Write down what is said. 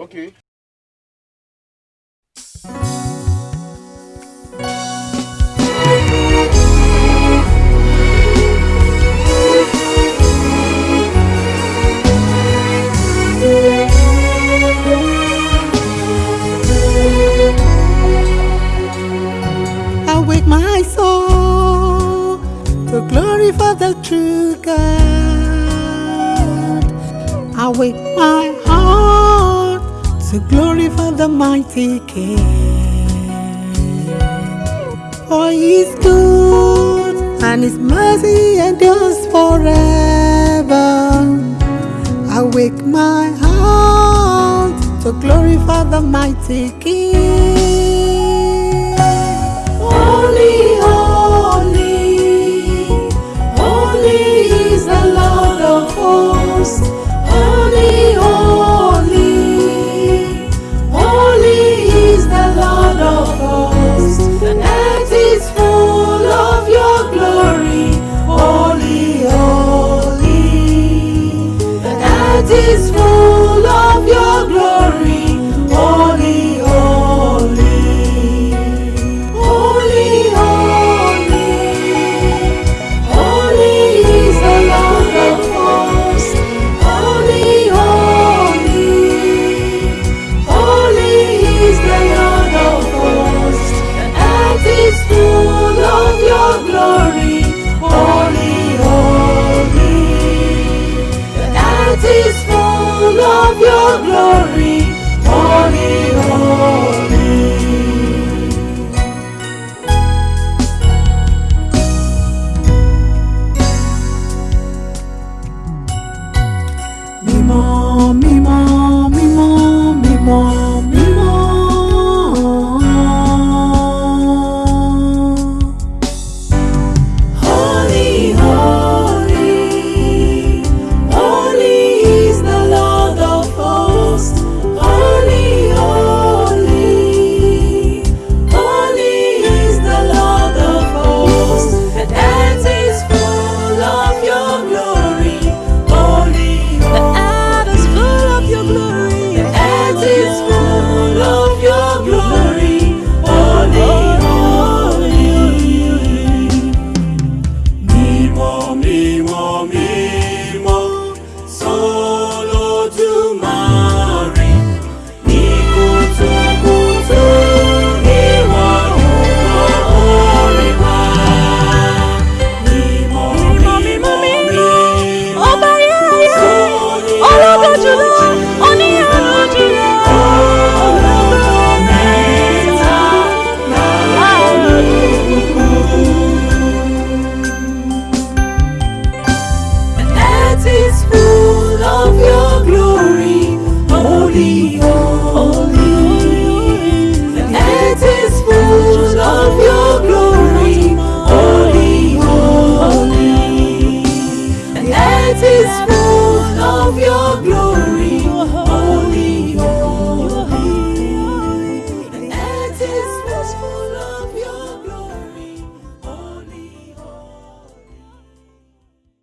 Okay. Awake my soul to glorify the true God. Awake my to glorify the mighty King. For He is good and His mercy endures forever. Awake my heart to glorify the mighty King. earth is full of your glory. holy, holy. The is full of your glory, holy, holy. The is full of your glory.